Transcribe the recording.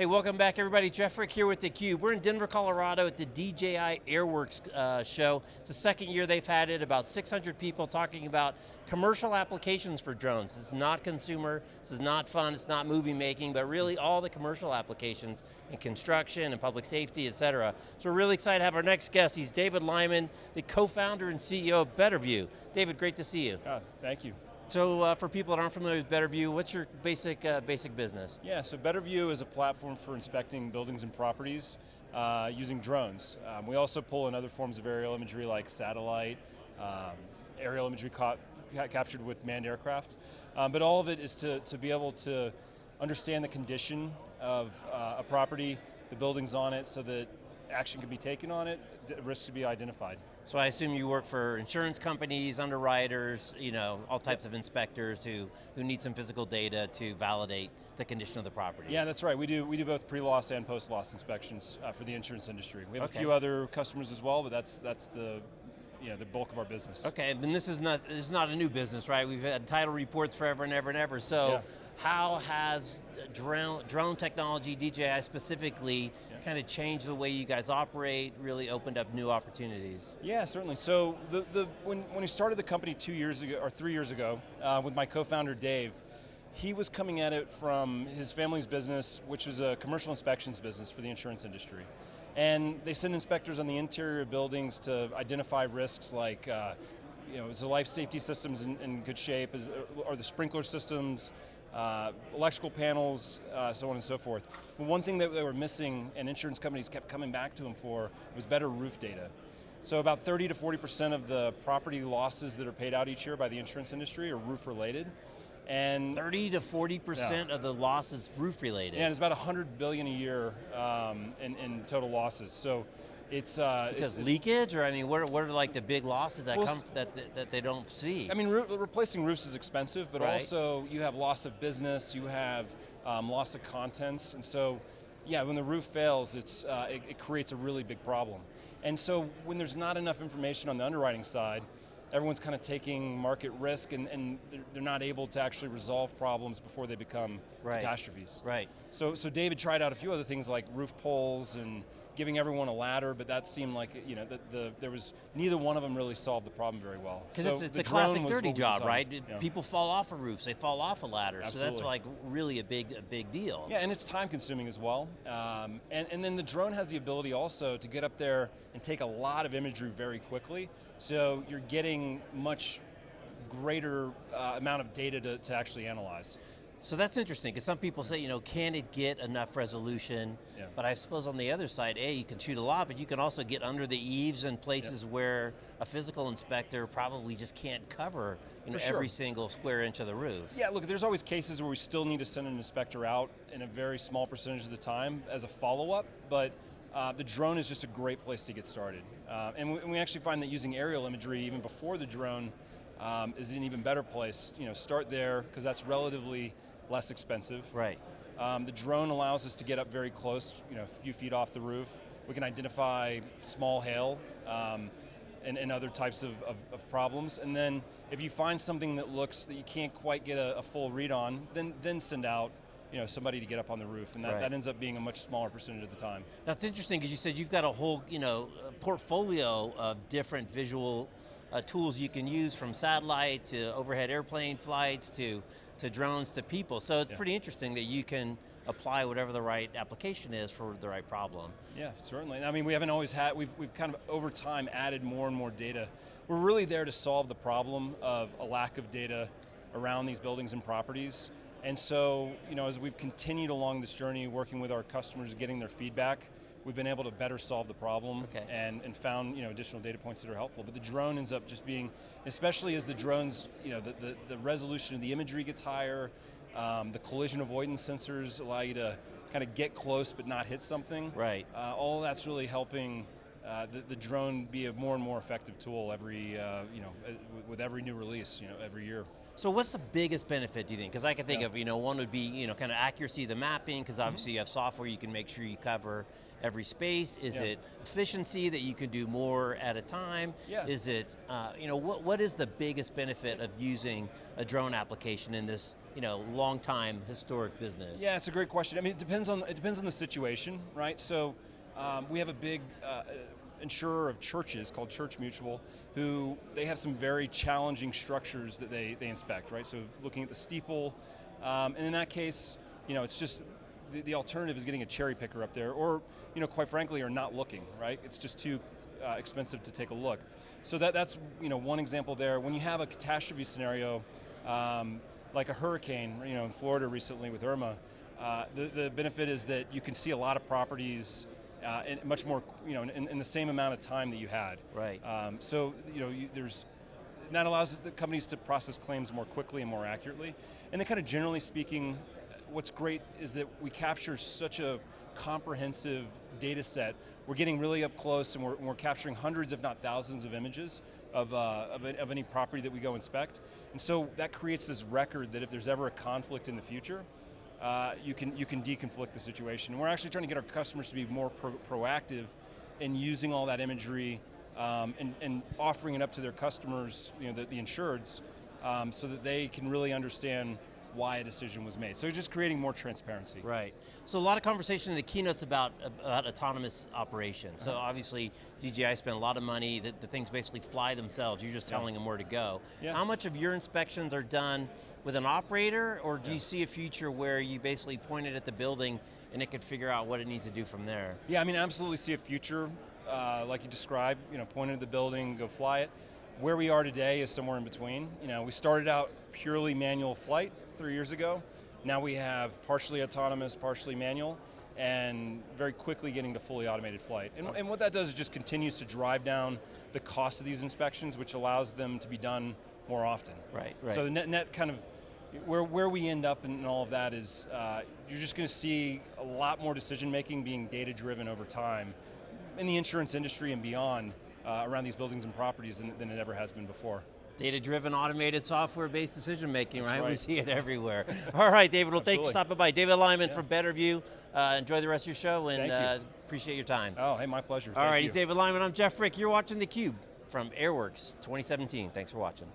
Hey, welcome back everybody. Jeff Frick here with theCUBE. We're in Denver, Colorado at the DJI Airworks uh, show. It's the second year they've had it, about 600 people talking about commercial applications for drones. It's not consumer, this is not fun, it's not movie making, but really all the commercial applications in construction and public safety, et cetera. So we're really excited to have our next guest. He's David Lyman, the co-founder and CEO of BetterView. David, great to see you. Oh, thank you. So uh, for people that aren't familiar with BetterView, what's your basic uh, basic business? Yeah, so BetterView is a platform for inspecting buildings and properties uh, using drones. Um, we also pull in other forms of aerial imagery like satellite, um, aerial imagery ca captured with manned aircraft. Um, but all of it is to, to be able to understand the condition of uh, a property, the buildings on it, so that action can be taken on it, risks to be identified. So I assume you work for insurance companies, underwriters, you know, all types of inspectors who, who need some physical data to validate the condition of the property. Yeah, that's right. We do, we do both pre-loss and post-loss inspections uh, for the insurance industry. We have okay. a few other customers as well, but that's, that's the, you know, the bulk of our business. Okay, and this is not this is not a new business, right? We've had title reports forever and ever and ever. So yeah how has drone, drone technology, DJI specifically, yeah. kind of changed the way you guys operate, really opened up new opportunities? Yeah, certainly. So the, the, when, when we started the company two years ago, or three years ago, uh, with my co-founder Dave, he was coming at it from his family's business, which was a commercial inspections business for the insurance industry. And they send inspectors on the interior of buildings to identify risks like, uh, you know, is the life safety systems in, in good shape? Is, are the sprinkler systems uh, electrical panels, uh, so on and so forth. But one thing that they were missing and insurance companies kept coming back to them for was better roof data. So about 30 to 40% of the property losses that are paid out each year by the insurance industry are roof related. And 30 to 40% yeah. of the losses roof related. Yeah, and it's about 100 billion a year um, in, in total losses. So it's uh, because it's, leakage, or I mean, what are, what are like the big losses that well, come that, that, that they don't see? I mean, re replacing roofs is expensive, but right. also you have loss of business, you have um, loss of contents, and so yeah, when the roof fails, it's uh, it, it creates a really big problem. And so when there's not enough information on the underwriting side, everyone's kind of taking market risk and, and they're not able to actually resolve problems before they become right. catastrophes. Right. So, so David tried out a few other things like roof poles and giving everyone a ladder, but that seemed like, you know, the, the there was, neither one of them really solved the problem very well. Because so it's, it's a classic dirty job, right? Yeah. People fall off of roofs, they fall off of ladders, Absolutely. so that's like really a big, a big deal. Yeah, and it's time consuming as well. Um, and, and then the drone has the ability also to get up there and take a lot of imagery very quickly, so you're getting much greater uh, amount of data to, to actually analyze. So that's interesting, because some people say, you know, can it get enough resolution? Yeah. But I suppose on the other side, A, you can shoot a lot, but you can also get under the eaves and places yep. where a physical inspector probably just can't cover you know, sure. every single square inch of the roof. Yeah, look, there's always cases where we still need to send an inspector out in a very small percentage of the time as a follow-up, but uh, the drone is just a great place to get started. Uh, and, we, and, we, actually find that using aerial imagery, even before the drone, um, is an even better place. You know, start there, because that's relatively less expensive. Right. Um, the drone allows us to get up very close, you know, a few feet off the roof. We can identify small hail um, and, and, other types of, of, of, problems. And then if you find something that looks that you can't quite get a, a full read on, then, then send out you know, somebody to get up on the roof, and that, right. that ends up being a much smaller percentage of the time. That's interesting, because you said you've got a whole, you know, portfolio of different visual uh, tools you can use from satellite to overhead airplane flights to, to drones to people. So it's yeah. pretty interesting that you can apply whatever the right application is for the right problem. Yeah, certainly. I mean, we haven't always had, we've, we've kind of over time added more and more data. We're really there to solve the problem of a lack of data around these buildings and properties. And so, you know, as we've continued along this journey, working with our customers, getting their feedback, we've been able to better solve the problem okay. and, and found you know, additional data points that are helpful. But the drone ends up just being, especially as the drones, you know, the, the, the resolution of the imagery gets higher, um, the collision avoidance sensors allow you to kind of get close but not hit something. Right. Uh, all that's really helping uh, the, the drone be a more and more effective tool every, uh, you know, uh, with every new release, you know, every year. So what's the biggest benefit, do you think? Because I can think Yeah. of, you know, one would be, you know, kind of accuracy of the mapping, because obviously you have software, you can make sure you cover every space. Is Yeah. it efficiency that you can do more at a time? Yeah. Is it, uh, you know, what, what is the biggest benefit of using a drone application in this, you know, long time historic business? Yeah, it's a great question. I mean, it depends on it depends on the situation, right? So, um, we have a big uh, insurer of churches called Church Mutual, who they have some very challenging structures that they they inspect, right? So, looking at the steeple, um, and in that case, you know, it's just the, the alternative is getting a cherry picker up there, or you know, quite frankly, are not looking, right? It's just too uh, expensive to take a look. So that that's you know one example there. When you have a catastrophe scenario. Um, like a hurricane, you know, in Florida recently with Irma, uh, the, the benefit is that you can see a lot of properties uh, in much more, you know, in, in the same amount of time that you had. Right. Um, so, you know, you, there's, that allows the companies to process claims more quickly and more accurately. And then kind of generally speaking, what's great is that we capture such a comprehensive data set. We're getting really up close and we're, we're capturing hundreds if not thousands of images of, uh, of, a- of any property that we go inspect. And so that creates this record that if there's ever a conflict in the future, uh, you can you can deconflict the situation. And we're actually trying to get our customers to be more pro proactive in using all that imagery um, and, and offering it up to their customers, you know, the, the insureds, um, so that they can really understand why a decision was made. So just creating more transparency. Right. So a lot of conversation in the keynotes about, about autonomous operation. So Uh-huh. obviously DJI spent a lot of money, the, the things basically fly themselves, you're just Yeah. telling them where to go. Yeah. How much of your inspections are done with an operator, or do you see a future where you basically point it at the building and it could figure out what it needs to do from there? Yeah, I mean, I absolutely see a future, uh, like you described, you know, point it at the building, go fly it. Where we are today is somewhere in between. You know, we started out purely manual flight three years ago. Now we have partially autonomous, partially manual, and very quickly getting to fully automated flight. And, and what that does is just continues to drive down the cost of these inspections, which allows them to be done more often. Right, right. So the net, net kind of, where, where we end up in all of that is, uh, you're just going to see a lot more decision making being data driven over time in the insurance industry and beyond uh, around these buildings and properties than, than it ever has been before. Data-driven, automated, software-based decision making, That's right? We see it everywhere. All right, David, well thanks for stopping by. David Lyman Yeah. from Betterview. Uh, enjoy the rest of your show and uh, appreciate your time. Oh, hey, my pleasure. All Thank right, you. he's David Lyman, I'm Jeff Frick. You're watching theCUBE from Airworks 2017. Thanks for watching.